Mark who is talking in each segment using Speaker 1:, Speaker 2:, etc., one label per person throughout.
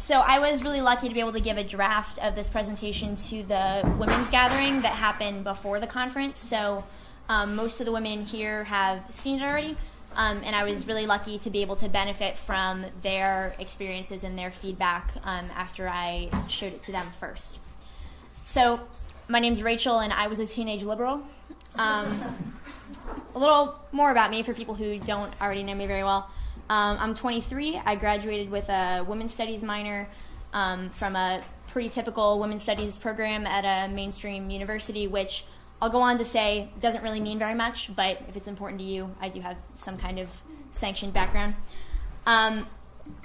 Speaker 1: So I was really lucky to be able to give a draft of this presentation to the women's gathering that happened before the conference. So um, most of the women here have seen it already, um, and I was really lucky to be able to benefit from their experiences and their feedback um, after I showed it to them first. So my name's Rachel, and I was a teenage liberal. Um, a little more about me for people who don't already know me very well. Um, I'm 23. I graduated with a women's studies minor um, from a pretty typical women's studies program at a mainstream university, which I'll go on to say doesn't really mean very much, but if it's important to you, I do have some kind of sanctioned background. Um,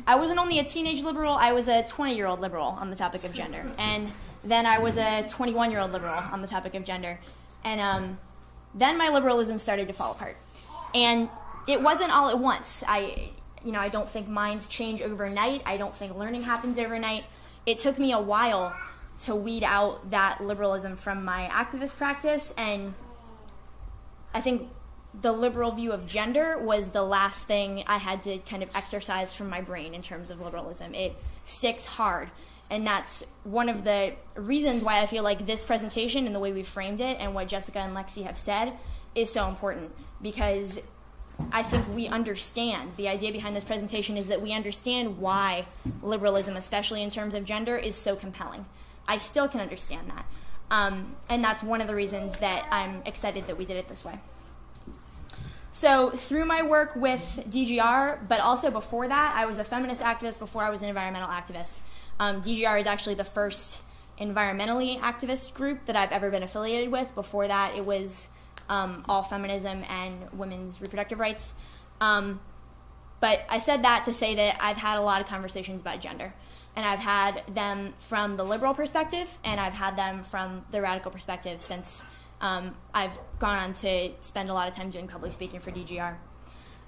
Speaker 1: I wasn't only a teenage liberal, I was a 20 year old liberal on the topic of gender. And then I was a 21 year old liberal on the topic of gender. And um, then my liberalism started to fall apart. And it wasn't all at once. I, you know, I don't think minds change overnight. I don't think learning happens overnight. It took me a while to weed out that liberalism from my activist practice, and I think the liberal view of gender was the last thing I had to kind of exercise from my brain in terms of liberalism. It sticks hard. And that's one of the reasons why I feel like this presentation and the way we framed it and what Jessica and Lexi have said is so important because I think we understand the idea behind this presentation is that we understand why liberalism, especially in terms of gender, is so compelling. I still can understand that. Um, and that's one of the reasons that I'm excited that we did it this way. So, through my work with DGR, but also before that, I was a feminist activist before I was an environmental activist. Um, DGR is actually the first environmentally activist group that I've ever been affiliated with. Before that, it was um, all feminism and women's reproductive rights. Um, but I said that to say that I've had a lot of conversations about gender. And I've had them from the liberal perspective, and I've had them from the radical perspective since um, I've gone on to spend a lot of time doing public speaking for DGR.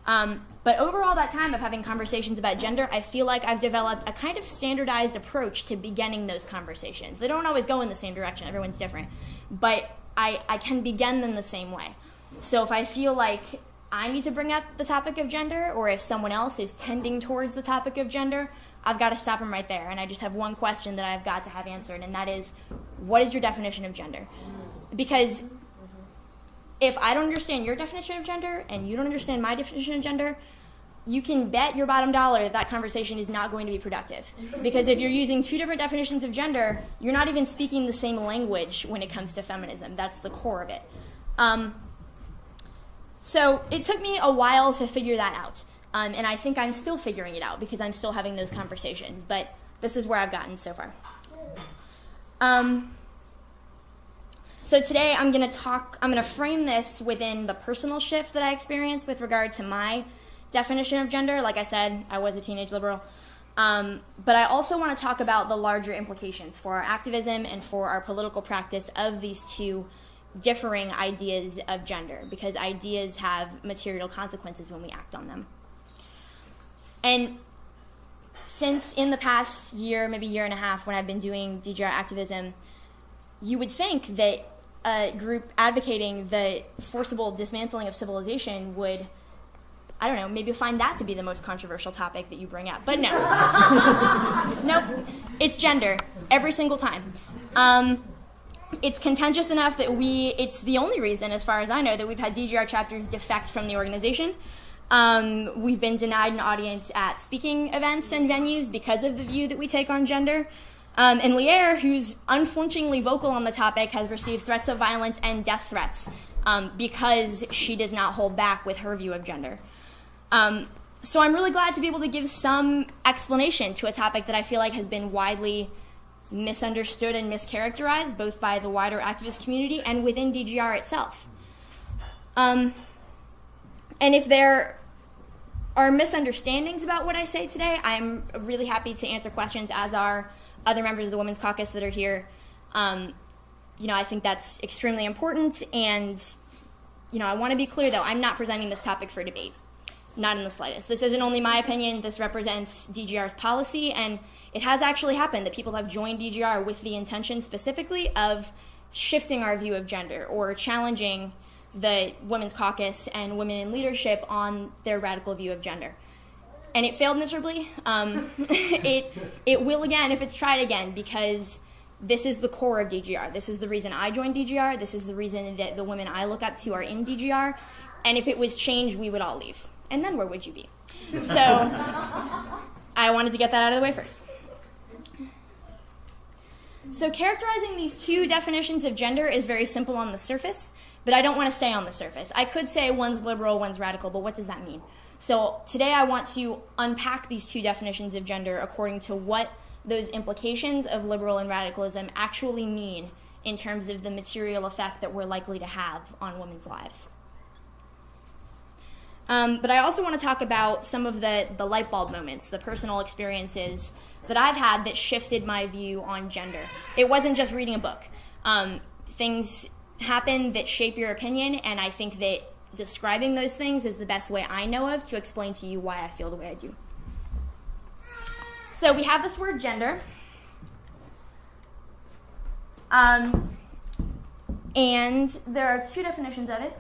Speaker 1: Um, but overall, that time of having conversations about gender, I feel like I've developed a kind of standardized approach to beginning those conversations. They don't always go in the same direction, everyone's different. But I, I can begin them the same way. So if I feel like I need to bring up the topic of gender, or if someone else is tending towards the topic of gender, I've got to stop them right there. And I just have one question that I've got to have answered, and that is what is your definition of gender? Because if I don't understand your definition of gender and you don't understand my definition of gender, you can bet your bottom dollar that that conversation is not going to be productive. Because if you're using two different definitions of gender, you're not even speaking the same language when it comes to feminism. That's the core of it. Um, so it took me a while to figure that out. Um, and I think I'm still figuring it out because I'm still having those conversations. But this is where I've gotten so far. Um, so today I'm going to talk, I'm going to frame this within the personal shift that I experienced with regard to my definition of gender. Like I said, I was a teenage liberal. Um, but I also want to talk about the larger implications for our activism and for our political practice of these two differing ideas of gender, because ideas have material consequences when we act on them. And since in the past year, maybe year and a half, when I've been doing DGR activism, you would think that a group advocating the forcible dismantling of civilization would I don't know, maybe find that to be the most controversial topic that you bring up. But no. nope. It's gender every single time. Um, it's contentious enough that we, it's the only reason, as far as I know, that we've had DGR chapters defect from the organization. Um, we've been denied an audience at speaking events and venues because of the view that we take on gender. Um, and Lierre, who's unflinchingly vocal on the topic, has received threats of violence and death threats um, because she does not hold back with her view of gender. Um, so I'm really glad to be able to give some explanation to a topic that I feel like has been widely misunderstood and mischaracterized, both by the wider activist community and within DGR itself. Um, and if there are misunderstandings about what I say today, I'm really happy to answer questions, as are other members of the Women's Caucus that are here. Um, you know, I think that's extremely important, and you know, I want to be clear though, I'm not presenting this topic for debate. Not in the slightest. This isn't only my opinion, this represents DGR's policy, and it has actually happened that people have joined DGR with the intention specifically of shifting our view of gender or challenging the Women's Caucus and women in leadership on their radical view of gender. and it failed miserably. Um, it it will again if it's tried again because this is the core of DGR. This is the reason I joined DGR. This is the reason that the women I look up to are in DGR. And if it was changed, we would all leave. And then where would you be? So I wanted to get that out of the way first. So characterizing these two definitions of gender is very simple on the surface, but I don't want to stay on the surface. I could say one's liberal, one's radical, but what does that mean? So today I want to unpack these two definitions of gender according to what those implications of liberal and radicalism actually mean in terms of the material effect that we're likely to have on women's lives. Um, but I also want to talk about some of the, the light bulb moments, the personal experiences that I've had that shifted my view on gender. It wasn't just reading a book. Um, things happen that shape your opinion, and I think that describing those things is the best way I know of to explain to you why I feel the way I do. So we have this word gender. Um, and there are two definitions of it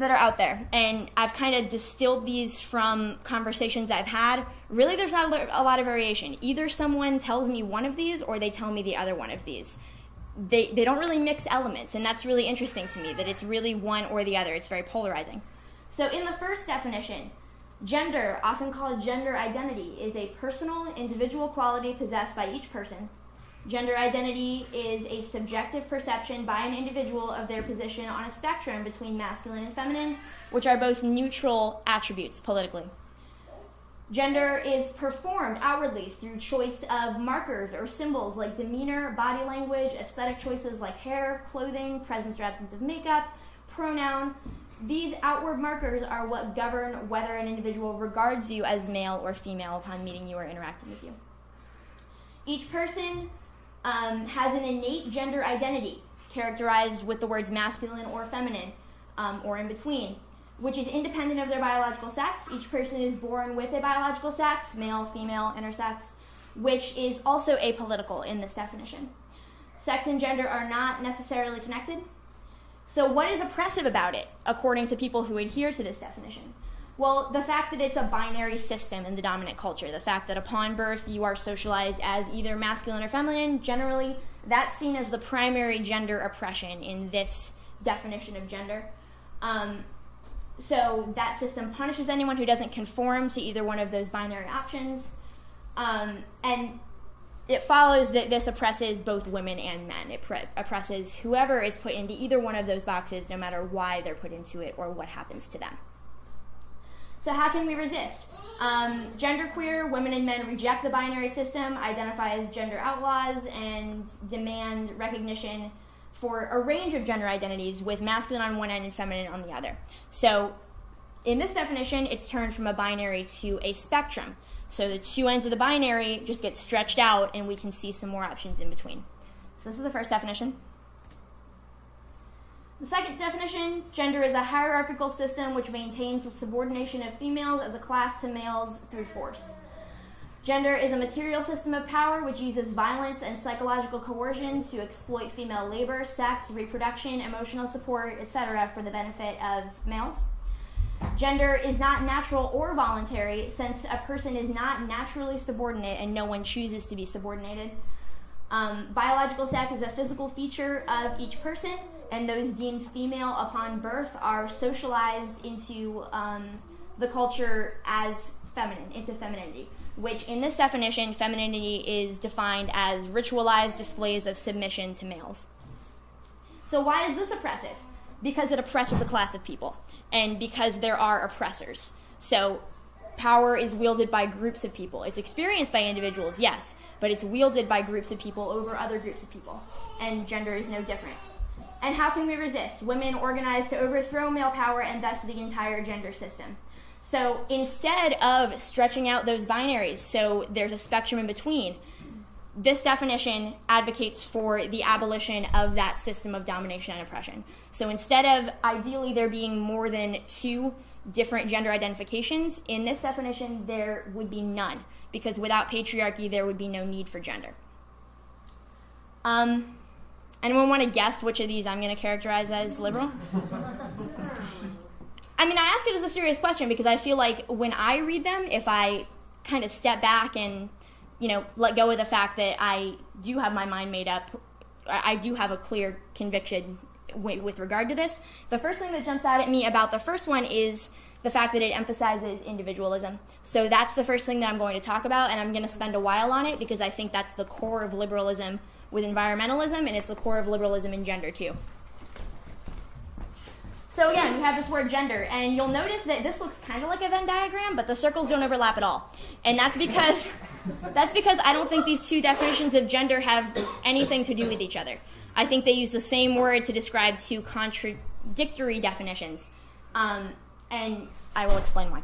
Speaker 1: that are out there. And I've kind of distilled these from conversations I've had. Really, there's not a lot of variation. Either someone tells me one of these or they tell me the other one of these. They, they don't really mix elements, and that's really interesting to me that it's really one or the other. It's very polarizing. So, in the first definition, Gender, often called gender identity, is a personal, individual quality possessed by each person. Gender identity is a subjective perception by an individual of their position on a spectrum between masculine and feminine, which are both neutral attributes politically. Gender is performed outwardly through choice of markers or symbols like demeanor, body language, aesthetic choices like hair, clothing, presence or absence of makeup, pronoun, these outward markers are what govern whether an individual regards you as male or female upon meeting you or interacting with you. Each person um, has an innate gender identity characterized with the words masculine or feminine um, or in between, which is independent of their biological sex. Each person is born with a biological sex, male, female, intersex, which is also apolitical in this definition. Sex and gender are not necessarily connected. So, what is oppressive about it, according to people who adhere to this definition? Well, the fact that it's a binary system in the dominant culture, the fact that upon birth you are socialized as either masculine or feminine, generally, that's seen as the primary gender oppression in this definition of gender. Um, so, that system punishes anyone who doesn't conform to either one of those binary options. Um, and it follows that this oppresses both women and men. It pre- oppresses whoever is put into either one of those boxes, no matter why they're put into it or what happens to them. So, how can we resist? Um, genderqueer women and men reject the binary system, identify as gender outlaws, and demand recognition for a range of gender identities with masculine on one end and feminine on the other. So, in this definition, it's turned from a binary to a spectrum. So the two ends of the binary just get stretched out and we can see some more options in between. So this is the first definition. The second definition, gender is a hierarchical system which maintains the subordination of females as a class to males through force. Gender is a material system of power which uses violence and psychological coercion to exploit female labor, sex, reproduction, emotional support, etc. for the benefit of males. Gender is not natural or voluntary since a person is not naturally subordinate and no one chooses to be subordinated. Um, biological sex is a physical feature of each person, and those deemed female upon birth are socialized into um, the culture as feminine, into femininity, which in this definition, femininity is defined as ritualized displays of submission to males. So, why is this oppressive? Because it oppresses a class of people and because there are oppressors. So power is wielded by groups of people. It's experienced by individuals, yes, but it's wielded by groups of people over other groups of people. And gender is no different. And how can we resist? Women organize to overthrow male power and thus the entire gender system. So instead of stretching out those binaries, so there's a spectrum in between, this definition advocates for the abolition of that system of domination and oppression. So instead of ideally there being more than two different gender identifications, in this definition there would be none, because without patriarchy there would be no need for gender. Um, anyone want to guess which of these I'm going to characterize as liberal? I mean, I ask it as a serious question because I feel like when I read them, if I kind of step back and, you know, let go of the fact that I do have my mind made up, I do have a clear conviction with regard to this. The first thing that jumps out at me about the first one is the fact that it emphasizes individualism. So that's the first thing that I'm going to talk about, and I'm going to spend a while on it because I think that's the core of liberalism with environmentalism, and it's the core of liberalism and gender too. So again, we have this word gender, and you'll notice that this looks kind of like a Venn diagram, but the circles don't overlap at all. And that's because that's because I don't think these two definitions of gender have anything to do with each other. I think they use the same word to describe two contradictory definitions. Um, and I will explain why.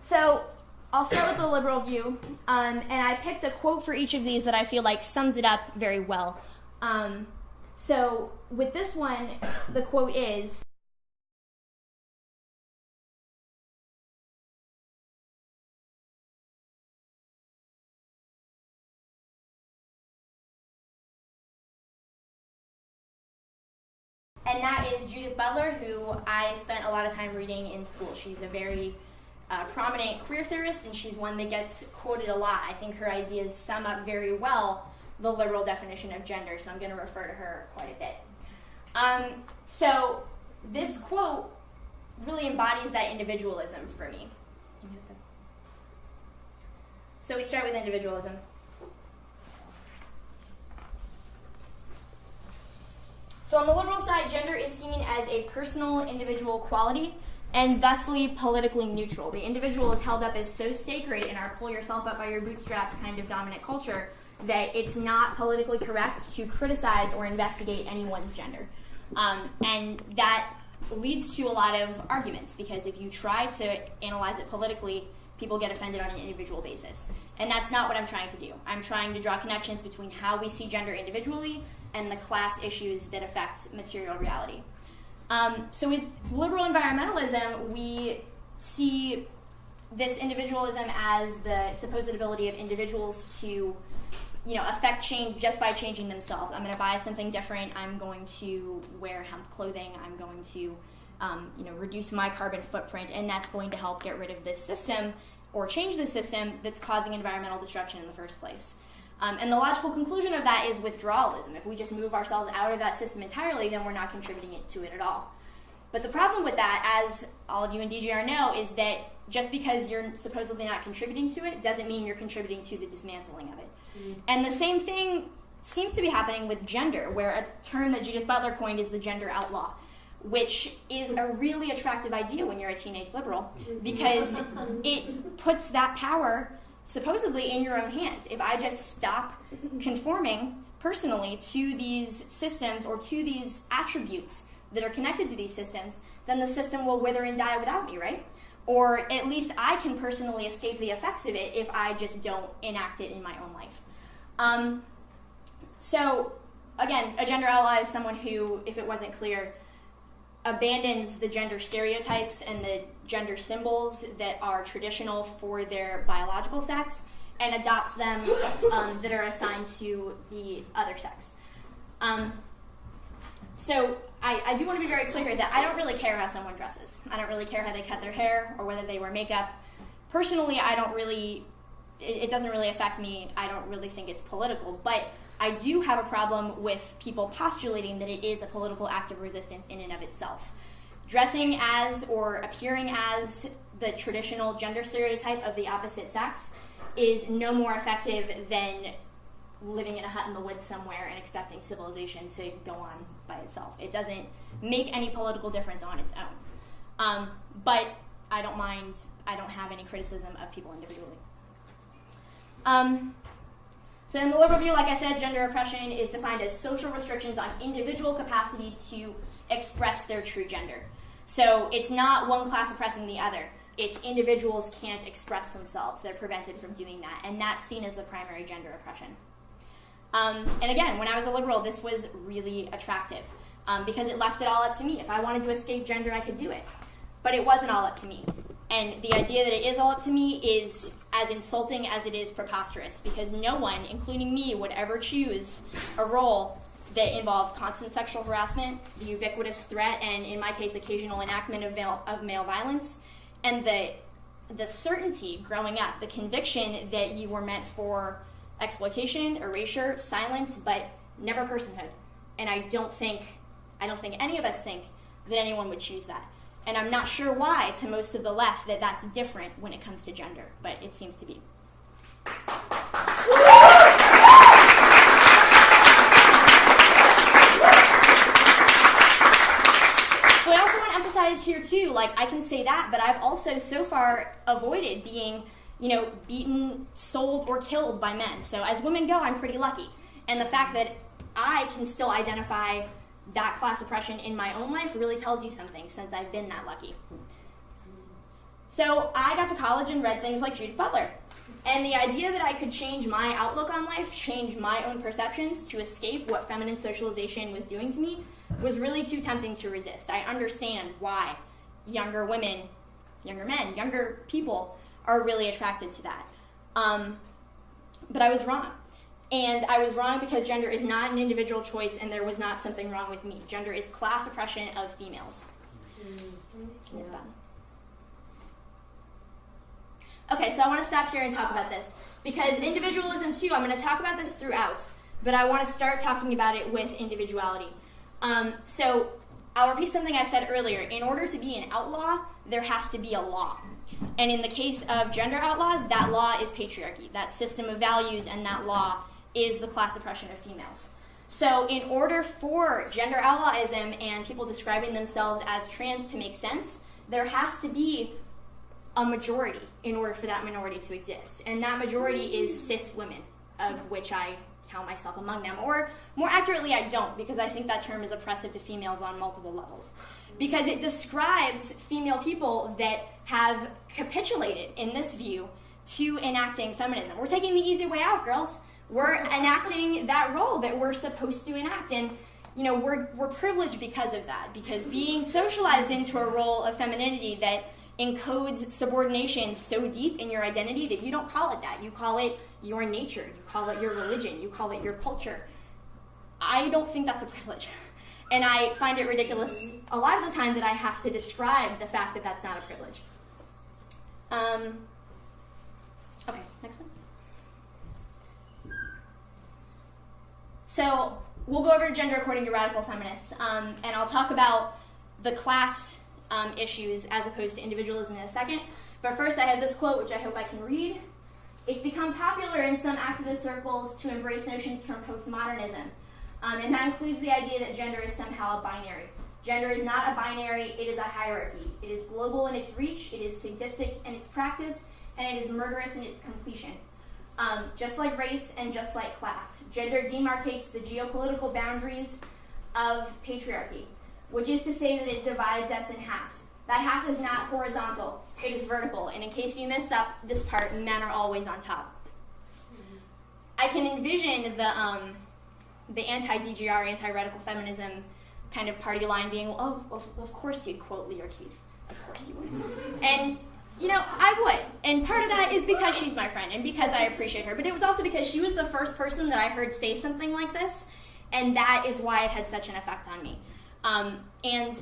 Speaker 1: So I'll start with the liberal view, um, and I picked a quote for each of these that I feel like sums it up very well. Um, so with this one, the quote is and that is Judith Butler, who I spent a lot of time reading in school. She's a very uh, prominent queer theorist, and she's one that gets quoted a lot. I think her ideas sum up very well the liberal definition of gender, so I'm going to refer to her quite a bit. Um, so this quote really embodies that individualism for me. So we start with individualism. So on the liberal side, gender is seen as a personal individual quality and thusly politically neutral. The individual is held up as so sacred in our pull yourself up by your bootstraps kind of dominant culture that it's not politically correct to criticize or investigate anyone's gender. Um, and that leads to a lot of arguments because if you try to analyze it politically, people get offended on an individual basis. And that's not what I'm trying to do. I'm trying to draw connections between how we see gender individually and the class issues that affect material reality. Um, so with liberal environmentalism, we see this individualism as the supposed ability of individuals to you know, affect change just by changing themselves. I'm going to buy something different. I'm going to wear hemp clothing. I'm going to, um, you know, reduce my carbon footprint, and that's going to help get rid of this system or change the system that's causing environmental destruction in the first place. Um, and the logical conclusion of that is withdrawalism. If we just move ourselves out of that system entirely, then we're not contributing it to it at all. But the problem with that, as all of you in DGR know, is that just because you're supposedly not contributing to it doesn't mean you're contributing to the dismantling of it. Mm-hmm. And the same thing seems to be happening with gender, where a term that Judith Butler coined is the gender outlaw, which is a really attractive idea when you're a teenage liberal because it puts that power supposedly in your own hands. If I just stop conforming personally to these systems or to these attributes that are connected to these systems, then the system will wither and die without me, right? Or at least I can personally escape the effects of it if I just don't enact it in my own life. Um, so, again, a gender ally is someone who, if it wasn't clear, abandons the gender stereotypes and the gender symbols that are traditional for their biological sex and adopts them um, that are assigned to the other sex. Um, so I, I do want to be very clear that I don't really care how someone dresses. I don't really care how they cut their hair or whether they wear makeup. Personally, I don't really, it, it doesn't really affect me. I don't really think it's political. But I do have a problem with people postulating that it is a political act of resistance in and of itself. Dressing as or appearing as the traditional gender stereotype of the opposite sex is no more effective than living in a hut in the woods somewhere and expecting civilization to go on by itself. It doesn't make any political difference on its own. Um, but I don't mind, I don't have any criticism of people individually. Um, so, in the liberal view, like I said, gender oppression is defined as social restrictions on individual capacity to express their true gender. So, it's not one class oppressing the other. It's individuals can't express themselves. They're prevented from doing that. And that's seen as the primary gender oppression. Um, and again, when I was a liberal, this was really attractive um, because it left it all up to me. If I wanted to escape gender, I could do it. But it wasn't all up to me. And the idea that it is all up to me is as insulting as it is preposterous because no one, including me, would ever choose a role that involves constant sexual harassment, the ubiquitous threat, and in my case, occasional enactment of male, of male violence, and the the certainty growing up, the conviction that you were meant for exploitation, erasure, silence, but never personhood. And I don't think, I don't think any of us think that anyone would choose that. And I'm not sure why, to most of the left, that that's different when it comes to gender, but it seems to be. So I also want to emphasize here too, like I can say that, but I've also so far avoided being, you know, beaten, sold, or killed by men. So as women go, I'm pretty lucky. And the fact that I can still identify that class oppression in my own life really tells you something since I've been that lucky. So I got to college and read things like Judith Butler. And the idea that I could change my outlook on life, change my own perceptions to escape what feminine socialization was doing to me, was really too tempting to resist. I understand why younger women, younger men, younger people are really attracted to that. Um, but I was wrong. And I was wrong because gender is not an individual choice and there was not something wrong with me. Gender is class oppression of females. Okay, so I want to stop here and talk about this because individualism, too, I'm going to talk about this throughout, but I want to start talking about it with individuality. Um, so I'll repeat something I said earlier. In order to be an outlaw, there has to be a law. And in the case of gender outlaws, that law is patriarchy. That system of values and that law is the class oppression of females. So, in order for gender outlawism and people describing themselves as trans to make sense, there has to be a majority in order for that minority to exist. And that majority is cis women, of which I count myself among them. Or more accurately, I don't, because I think that term is oppressive to females on multiple levels. Because it describes female people that have capitulated in this view to enacting feminism. We're taking the easy way out, girls. We're enacting that role that we're supposed to enact. And you know, we're, we're privileged because of that, because being socialized into a role of femininity that encodes subordination so deep in your identity that you don't call it that. You call it your nature, you call it your religion, you call it your culture. I don't think that's a privilege. And I find it ridiculous a lot of the time that I have to describe the fact that that's not a privilege. Um, okay, next one. So we'll go over gender according to radical feminists, um, and I'll talk about the class um, issues as opposed to individualism in a second. But first, I have this quote, which I hope I can read. It's become popular in some activist circles to embrace notions from postmodernism, um, and that includes the idea that gender is somehow a binary. Gender is not a binary, it is a hierarchy. It is global in its reach, it is sadistic in its practice, and it is murderous in its completion. Um, just like race and just like class, gender demarcates the geopolitical boundaries of patriarchy, which is to say that it divides us in half. That half is not horizontal, it is vertical. And in case you missed up this part, men are always on top. I can envision the, um, the anti DGR, anti radical feminism kind of party line being, oh, of, of course you'd quote Lierre Keith. Of course you would. And you know, I would. And part of that is because she's my friend and because I appreciate her. But it was also because she was the first person that I heard say something like this, and that is why it had such an effect on me. Um, and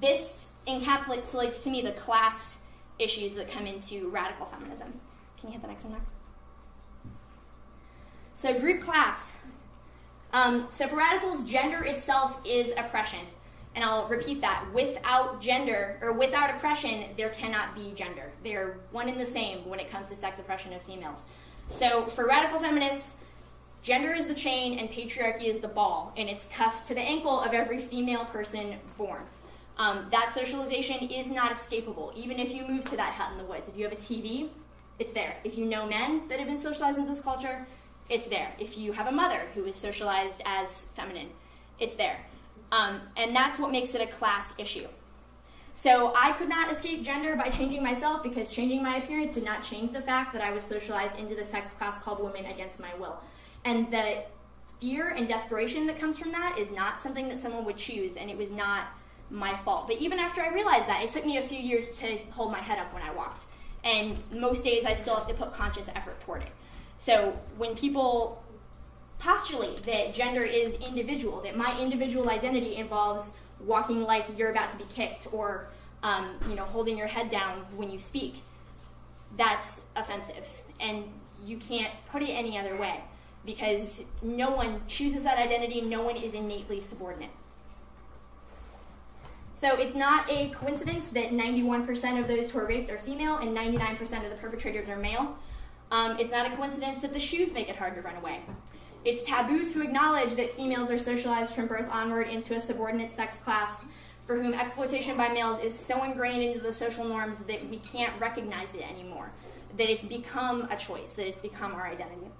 Speaker 1: this encapsulates to me the class issues that come into radical feminism. Can you hit the next one next? So, group class. Um, so, for radicals, gender itself is oppression. And I'll repeat that. Without gender, or without oppression, there cannot be gender. They're one and the same when it comes to sex oppression of females. So for radical feminists, gender is the chain and patriarchy is the ball, and it's cuffed to the ankle of every female person born. Um, that socialization is not escapable, even if you move to that hut in the woods. If you have a TV, it's there. If you know men that have been socialized into this culture, it's there. If you have a mother who is socialized as feminine, it's there. Um, and that's what makes it a class issue. So I could not escape gender by changing myself because changing my appearance did not change the fact that I was socialized into the sex class called women against my will. And the fear and desperation that comes from that is not something that someone would choose, and it was not my fault. But even after I realized that, it took me a few years to hold my head up when I walked. And most days I still have to put conscious effort toward it. So when people postulate that gender is individual, that my individual identity involves walking like you're about to be kicked or um, you know holding your head down when you speak, that's offensive, and you can't put it any other way because no one chooses that identity. No one is innately subordinate. So it's not a coincidence that 91% of those who are raped are female and 99% of the perpetrators are male. Um, it's not a coincidence that the shoes make it hard to run away. It's taboo to acknowledge that females are socialized from birth onward into a subordinate sex class for whom exploitation by males is so ingrained into the social norms that we can't recognize it anymore, that it's become a choice, that it's become our identity.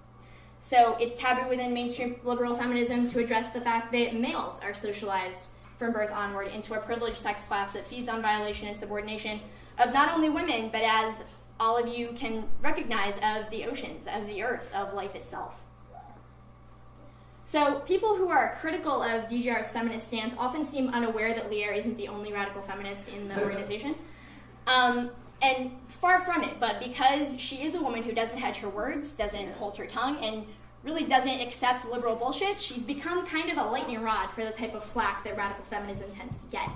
Speaker 1: So it's taboo within mainstream liberal feminism to address the fact that males are socialized from birth onward into a privileged sex class that feeds on violation and subordination of not only women, but as all of you can recognize, of the oceans, of the earth, of life itself. So, people who are critical of DGR's feminist stance often seem unaware that Lierre isn't the only radical feminist in the organization. Um, and far from it, but because she is a woman who doesn't hedge her words, doesn't hold her tongue, and really doesn't accept liberal bullshit, she's become kind of a lightning rod for the type of flack that radical feminism tends to get.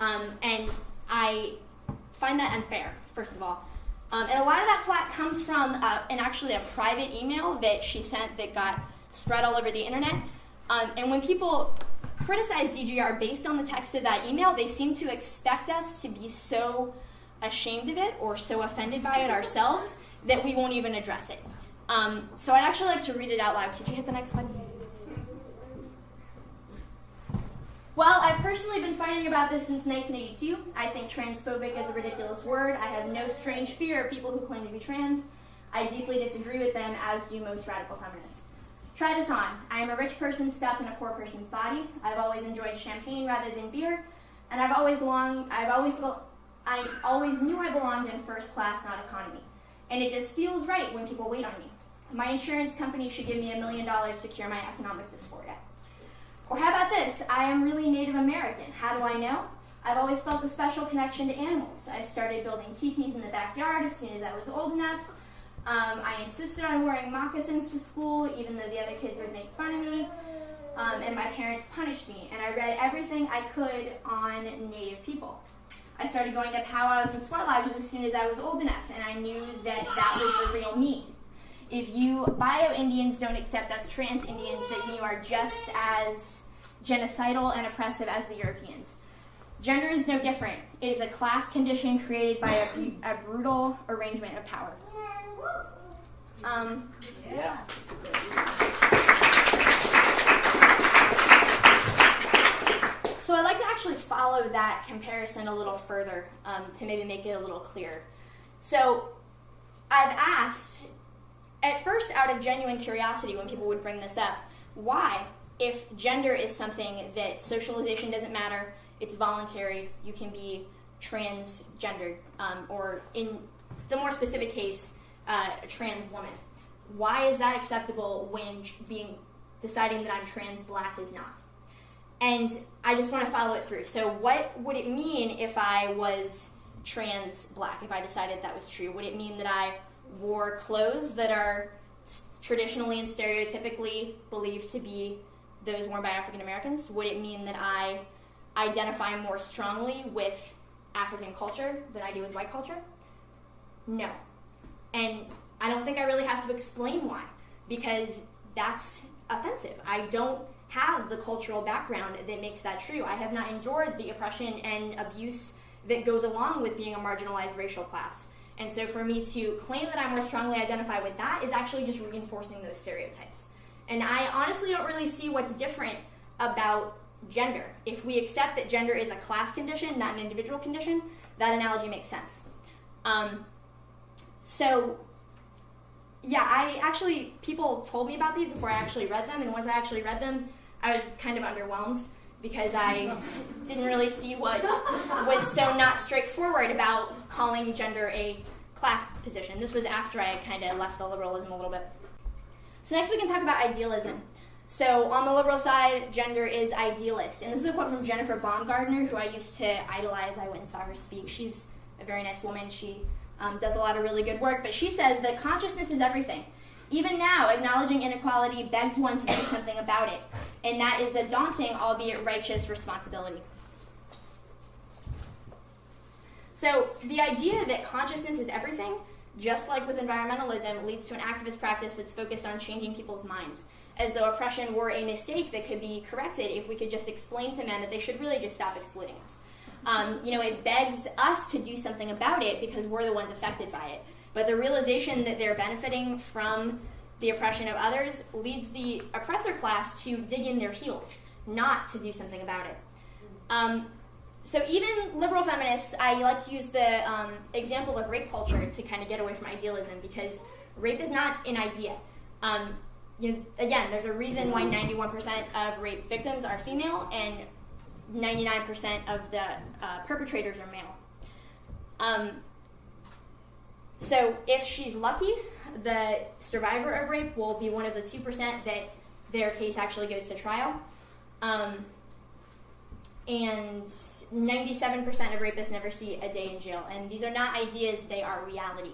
Speaker 1: Um, and I find that unfair, first of all. Um, and a lot of that flack comes from uh, an actually a private email that she sent that got spread all over the internet. Um, and when people criticize DGR based on the text of that email, they seem to expect us to be so ashamed of it or so offended by it ourselves that we won't even address it. Um, so I'd actually like to read it out loud. Could you hit the next slide? Well, I've personally been fighting about this since 1982. I think transphobic is a ridiculous word. I have no strange fear of people who claim to be trans. I deeply disagree with them, as do most radical feminists. Try this on. I am a rich person stuck in a poor person's body. I've always enjoyed champagne rather than beer, and I've always longed. I've always I always knew I belonged in first class, not economy. And it just feels right when people wait on me. My insurance company should give me a million dollars to cure my economic dysphoria. Or how about this? I am really Native American. How do I know? I've always felt a special connection to animals. I started building teepees in the backyard as soon as I was old enough. Um, I insisted on wearing moccasins to school, even though the other kids would make fun of me. Um, and my parents punished me. And I read everything I could on Native people. I started going to powwows and sweat lodges as soon as I was old enough, and I knew that that was the real me if you bio Indians don't accept us trans Indians, that you are just as genocidal and oppressive as the Europeans. Gender is no different. It is a class condition created by a, a brutal arrangement of power. Um, yeah. So I'd like to actually follow that comparison a little further um, to maybe make it a little clearer. So I've asked at first, out of genuine curiosity, when people would bring this up, why, if gender is something that socialization doesn't matter, it's voluntary, you can be transgendered, um, or in the more specific case, uh, a trans woman. Why is that acceptable when being deciding that I'm trans black is not? And I just want to follow it through. So, what would it mean if I was trans black? If I decided that was true, would it mean that I wore clothes that are traditionally and stereotypically believed to be those worn by African Americans? Would it mean that I identify more strongly with African culture than I do with white culture? No. And I don't think I really have to explain why, because that's offensive. I don't have the cultural background that makes that true. I have not endured the oppression and abuse that goes along with being a marginalized racial class. And so for me to claim that I more strongly identify with that is actually just reinforcing those stereotypes. And I honestly don't really see what's different about gender. If we accept that gender is a class condition, not an individual condition, that analogy makes sense. Um, so, yeah, I actually, people told me about these before I actually read them, and once I actually read them, I was kind of underwhelmed because I didn't really see what was so not straightforward about calling gender a class position. This was after I kind of left the liberalism a little bit. So next we can talk about idealism. So on the liberal side, gender is idealist. And this is a quote from Jennifer Baumgardner, who I used to idolize. I went and saw her speak. She's a very nice woman. She um, does a lot of really good work. But she says that consciousness is everything. Even now, acknowledging inequality begs one to do something about it, and that is a daunting, albeit righteous, responsibility. So, the idea that consciousness is everything, just like with environmentalism, leads to an activist practice that's focused on changing people's minds, as though oppression were a mistake that could be corrected if we could just explain to men that they should really just stop exploiting us. Um, you know, it begs us to do something about it because we're the ones affected by it. But the realization that they're benefiting from the oppression of others leads the oppressor class to dig in their heels, not to do something about it. Um, so even liberal feminists, I like to use the um, example of rape culture to kind of get away from idealism because rape is not an idea. Um, you again, there's a reason why 91% of rape victims are female and 99% of the uh, perpetrators are male. Um, so if she's lucky, the survivor of rape will be one of the 2% that their case actually goes to trial. Um, and 97% of rapists never see a day in jail. And these are not ideas, they are reality.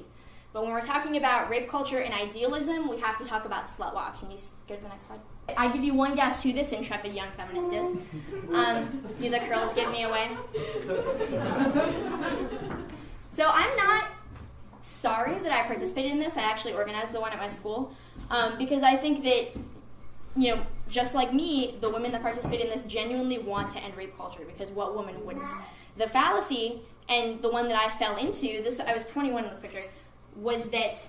Speaker 1: But when we're talking about rape culture and idealism, we have to talk about slut walk. Can you go to the next slide? I give you one guess who this intrepid young feminist is. Um, do the curls give me away? so I'm not sorry that I participated in this. I actually organized the one at my school um, because I think that, you know, just like me, the women that participate in this genuinely want to end rape culture because what woman wouldn't? The fallacy and the one that I fell into, this I was 21 in this picture, was that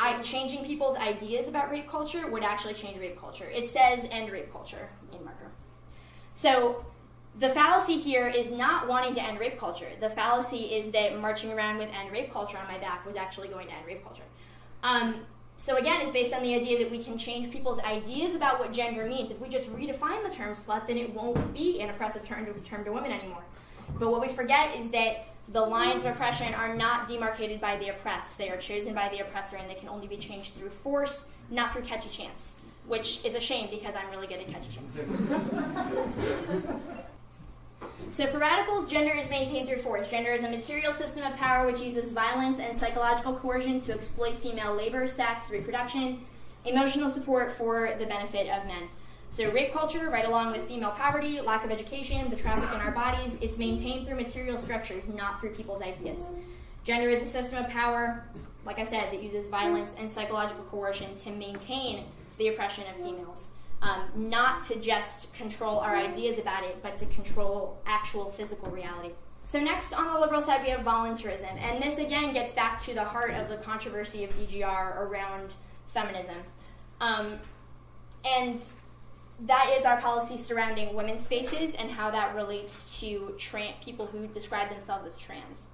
Speaker 1: I changing people's ideas about rape culture would actually change rape culture. It says end rape culture in marker. So the fallacy here is not wanting to end rape culture. The fallacy is that marching around with end rape culture on my back was actually going to end rape culture. Um, so again, it's based on the idea that we can change people's ideas about what gender means. If we just redefine the term slut, then it won't be an oppressive term to, term to women anymore. But what we forget is that the lines of oppression are not demarcated by the oppressed. They are chosen by the oppressor, and they can only be changed through force, not through catchy chants, which is a shame because I'm really good at catchy chants. So for radicals, gender is maintained through force. Gender is a material system of power which uses violence and psychological coercion to exploit female labor, sex, reproduction, emotional support for the benefit of men. So rape culture, right along with female poverty, lack of education, the traffic in our bodies, it's maintained through material structures, not through people's ideas. Gender is a system of power, like I said, that uses violence and psychological coercion to maintain the oppression of females um, not to just control our ideas about it, but to control actual physical reality. So next on the liberal side we have voluntarism, and this again gets back to the heart of the controversy of DGR around feminism. Um, and that is our policy surrounding women's spaces and how that relates to people who describe themselves as trans.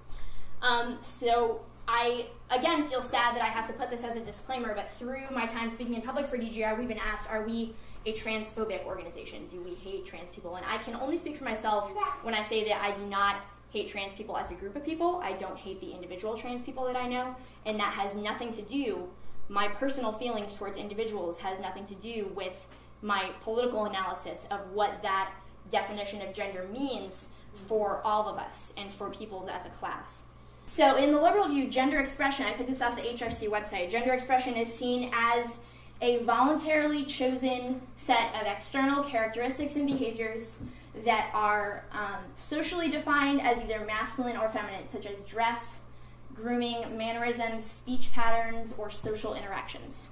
Speaker 1: Um, so I again feel sad that I have to put this as a disclaimer, but through my time speaking in public for DGR, we've been asked, are we a transphobic organization? Do we hate trans people? And I can only speak for myself when I say that I do not hate trans people as a group of people. I don't hate the individual trans people that I know, and that has nothing to do. My personal feelings towards individuals has nothing to do with my political analysis of what that definition of gender means for all of us and for people as a class. So, in the liberal view, gender expression, I took this off the HRC website, gender expression is seen as a voluntarily chosen set of external characteristics and behaviors that are um, socially defined as either masculine or feminine, such as dress, grooming, mannerisms, speech patterns, or social interactions.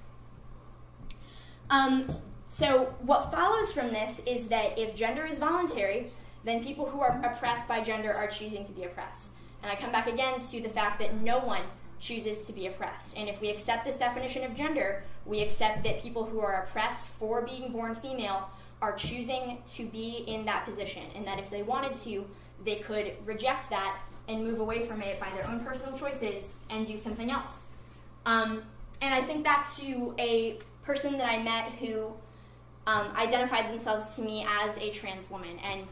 Speaker 1: Um, so, what follows from this is that if gender is voluntary, then people who are oppressed by gender are choosing to be oppressed. And I come back again to the fact that no one chooses to be oppressed. And if we accept this definition of gender, we accept that people who are oppressed for being born female are choosing to be in that position, and that if they wanted to, they could reject that and move away from it by their own personal choices and do something else. Um, and I think back to a person that I met who um, identified themselves to me as a trans woman. And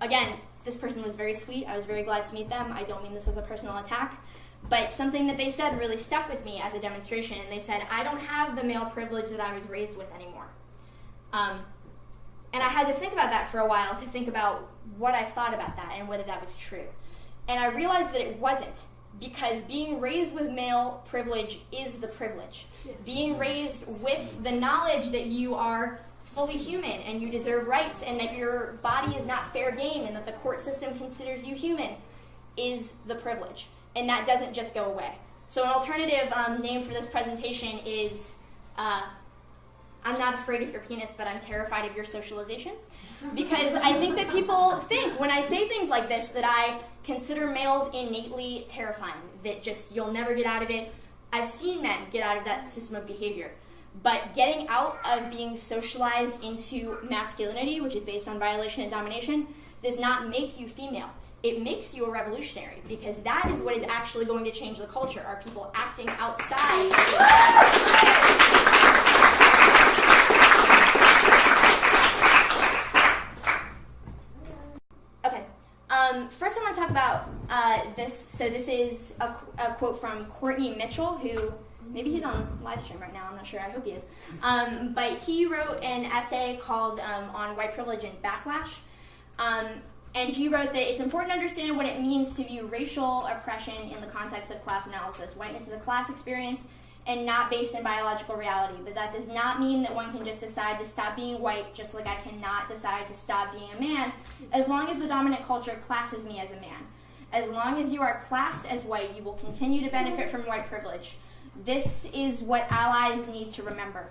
Speaker 1: again, this person was very sweet. I was very glad to meet them. I don't mean this as a personal attack. But something that they said really stuck with me as a demonstration. And they said, I don't have the male privilege that I was raised with anymore. Um, and I had to think about that for a while to think about what I thought about that and whether that was true. And I realized that it wasn't. because being raised with male privilege is the privilege. Being raised with the knowledge that you are fully human and you deserve rights and that your body is not fair game and that the court system considers you human is the privilege. And that doesn't just go away. So, an alternative um, name for this presentation is uh, I'm not afraid of your penis, but I'm terrified of your socialization. Because I think that people think when I say things like this that I consider males innately terrifying, that just you'll never get out of it. I've seen men get out of that system of behavior. But getting out of being socialized into masculinity, which is based on violation and domination, does not make you female. It makes you a revolutionary because that is what is actually going to change the culture. Are people acting outside? Okay. Um, first, I want to talk about uh, this. So, this is a, a, quote from Courtney Mitchell, who maybe he's on live stream right now. I'm not sure. I hope he is. Um, but he wrote an essay called um, "On White Privilege and Backlash," um, and he wrote that it's important to understand what it means to view racial oppression in the context of class analysis. Whiteness is a class experience and not based in biological reality. But that does not mean that one can just decide to stop being white, just like I cannot decide to stop being a man, as long as the dominant culture classes me as a man. As long as you are classed as white, you will continue to benefit from white privilege. This is what allies need to remember.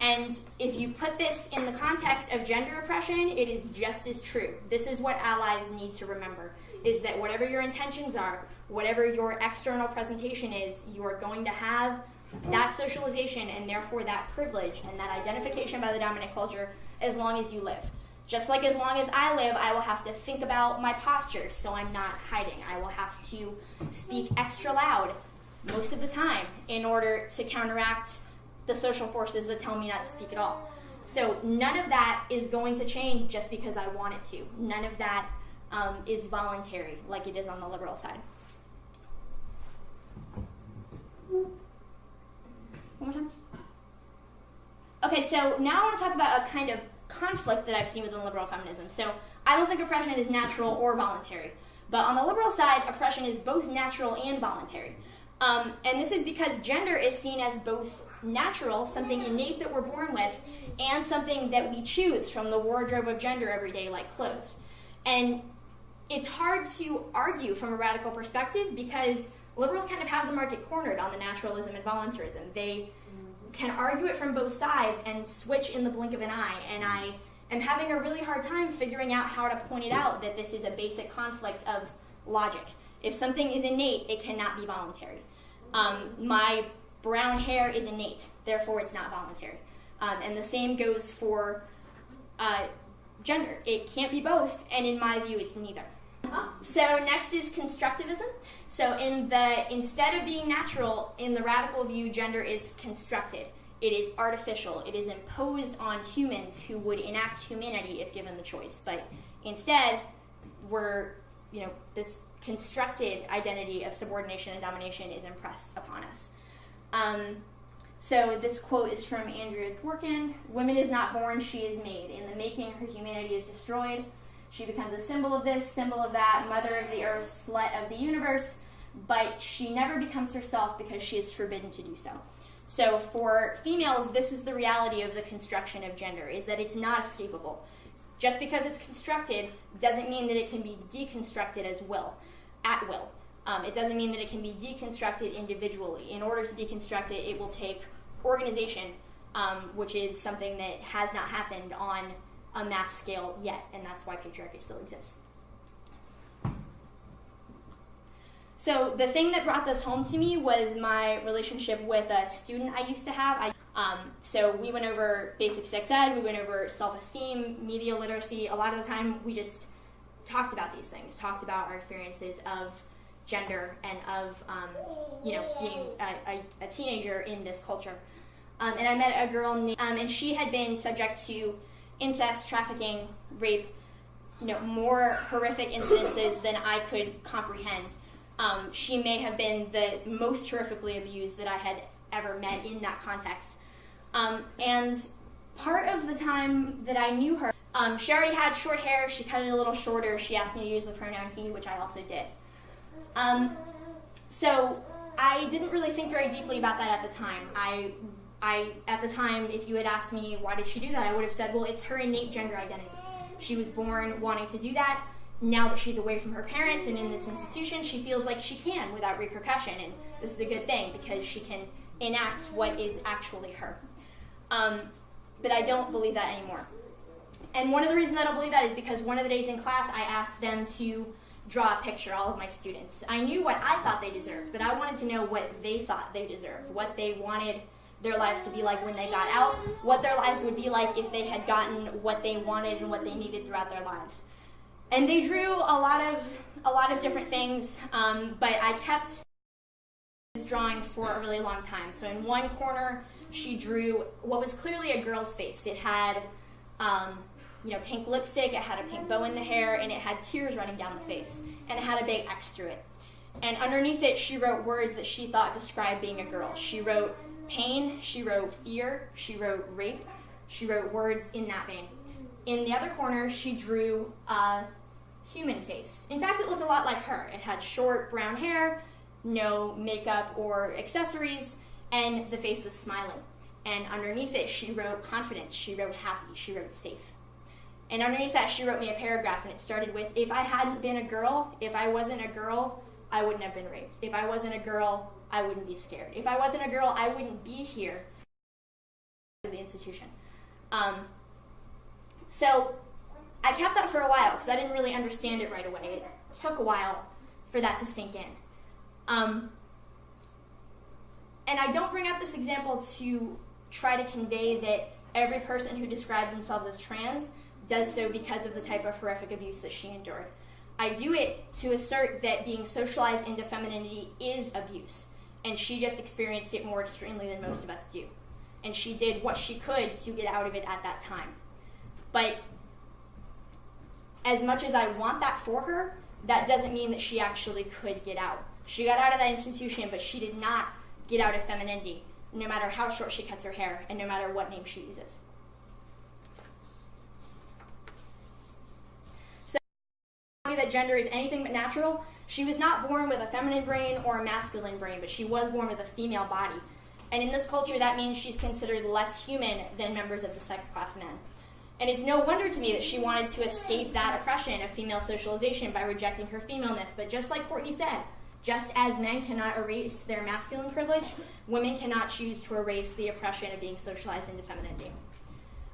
Speaker 1: And if you put this in the context of gender oppression, it is just as true. This is what allies need to remember is that whatever your intentions are, whatever your external presentation is, you are going to have that socialization and therefore that privilege and that identification by the dominant culture as long as you live. Just like as long as I live, I will have to think about my posture so I'm not hiding. I will have to speak extra loud most of the time in order to counteract the social forces that tell me not to speak at all. So none of that is going to change just because I want it to. None of that um, is voluntary like it is on the liberal side. One more time. Okay, so now I want to talk about a kind of conflict that I've seen within liberal feminism. So I don't think oppression is natural or voluntary. But on the liberal side, oppression is both natural and voluntary. Um, and this is because gender is seen as both natural, something innate that we're born with, and something that we choose from the wardrobe of gender every day, like clothes. And it's hard to argue from a radical perspective because liberals kind of have the market cornered on the naturalism and voluntarism. They can argue it from both sides and switch in the blink of an eye. And I am having a really hard time figuring out how to point it out that this is a basic conflict of logic. If something is innate, it cannot be voluntary. Um, my brown hair is innate, therefore it's not voluntary. Um, and the same goes for uh, gender. It can't be both, and in my view, it's neither. So next is constructivism. So in the instead of being natural, in the radical view, gender is constructed. It is artificial. It is imposed on humans who would enact humanity if given the choice. But instead, we're you know this constructed identity of subordination and domination is impressed upon us. Um, so this quote is from Andrea Dworkin: "Woman is not born; she is made. In the making, her humanity is destroyed." She becomes a symbol of this, symbol of that, mother of the earth, slut of the universe, but she never becomes herself because she is forbidden to do so. So for females, this is the reality of the construction of gender, is that it's not escapable. Just because it's constructed doesn't mean that it can be deconstructed as will, at will. Um, it doesn't mean that it can be deconstructed individually. In order to deconstruct it, it will take organization, um, which is something that has not happened on a mass scale yet, and that's why patriarchy still exists. So the thing that brought this home to me was my relationship with a student I used to have. I, um, so we went over basic sex ed, we went over self-esteem, media literacy. A lot of the time, we just talked about these things, talked about our experiences of gender and of um, you know being a, a, a, teenager in this culture. Um, and I met a girl, named, um, and she had been subject to incest, trafficking, rape, you know, more horrific incidences than I could comprehend. Um, she may have been the most horrifically abused that I had ever met in that context. Um, and part of the time that I knew her, um, she already had short hair. She cut it a little shorter. She asked me to use the pronoun he, which I also did. Um, so I didn't really think very deeply about that at the time. I, I at the time, if you had asked me why did she do that, I would have said, well, it's her innate gender identity. She was born wanting to do that. Now that she's away from her parents and in this institution, she feels like she can without repercussion, and this is a good thing because she can enact what is actually her. Um, but I don't believe that anymore. And one of the reasons I don't believe that is because one of the days in class, I asked them to draw a picture, all of my students. I knew what I thought they deserved, but I wanted to know what they thought they deserved, what they wanted their lives to be like when they got out, what their lives would be like if they had gotten what they wanted and what they needed throughout their lives. And they drew a lot of a lot of different things, um, but I kept this drawing for a really long time. So in one corner, she drew what was clearly a girl's face. It had um, you know, pink lipstick, it had a pink bow in the hair, and it had tears running down the face, and it had a big X through it. And underneath it, she wrote words that she thought described being a girl. She wrote pain, she wrote fear, she wrote rape, she wrote words in that vein. In the other corner, she drew a human face. In fact, it looked a lot like her. It had short brown hair, no makeup or accessories, and the face was smiling. And underneath it, she wrote confidence, she wrote happy, she wrote safe. And underneath that, she wrote me a paragraph, and it started with If I hadn't been a girl, if I wasn't a girl, I wouldn't have been raped. If I wasn't a girl, I wouldn't be scared. If I wasn't a girl, I wouldn't be here as the institution. Um, so I kept that for a while because I didn't really understand it right away. It took a while for that to sink in. Um, and I don't bring up this example to try to convey that every person who describes themselves as trans does so because of the type of horrific abuse that she endured. I do it to assert that being socialized into femininity is abuse, and she just experienced it more extremely than most of us do. And she did what she could to get out of it at that time. But as much as I want that for her, that doesn't mean that she actually could get out. She got out of that institution, but she did not get out of femininity, no matter how short she cuts her hair and no matter what name she uses. That gender is anything but natural. She was not born with a feminine brain or a masculine brain, but she was born with a female body. And in this culture, that means she's considered less human than members of the sex class men. And it's no wonder to me that she wanted to escape that oppression of female socialization by rejecting her femaleness. But just like Courtney said, just as men cannot erase their masculine privilege, women cannot choose to erase the oppression of being socialized into femininity.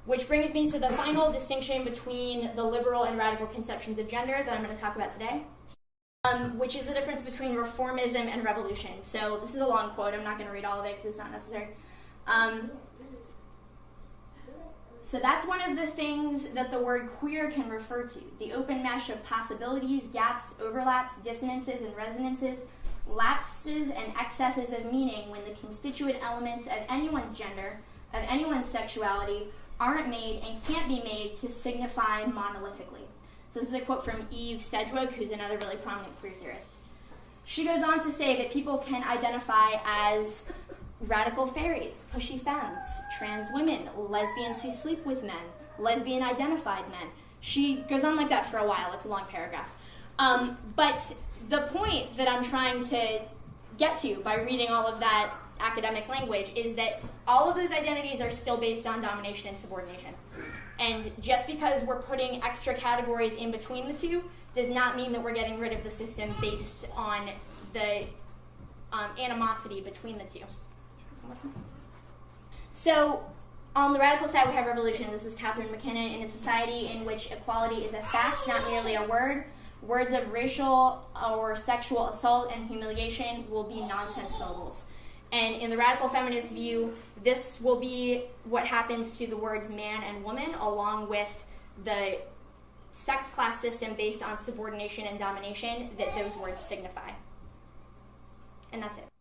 Speaker 1: Which brings me to the final distinction between the liberal and radical conceptions of gender that I'm going to talk about today, um, which is the difference between reformism and revolution. So this is a long quote. I'm not going to read all of it because it's not necessary. Um, so that's one of the things that the word queer can refer to the open mesh of possibilities, gaps, overlaps, dissonances, and resonances, lapses, and excesses of meaning when the constituent elements of anyone's gender, of anyone's sexuality, aren't made and can't be made to signify monolithically. So this is a quote from Eve Sedgwick, who's another really prominent queer theorist. She goes on to say that people can identify as radical fairies, pushy femmes, trans women, lesbians who sleep with men, lesbian identified men. She goes on like that for a while. It's a long paragraph. Um, but the point that I'm trying to get to by reading all of that academic language is that all of those identities are still based on domination and subordination. And just because we're putting extra categories in between the two does not mean that we're getting rid of the system based on the um, animosity between the two. So, on the radical side, we have revolution. This is Catharine MacKinnon In a society in which equality is a fact, not merely a word, words of racial or sexual assault and humiliation will be nonsense syllables. And in the radical feminist view, this will be what happens to the words man and woman, along with the sex class system based on subordination and domination that those words signify. And that's it.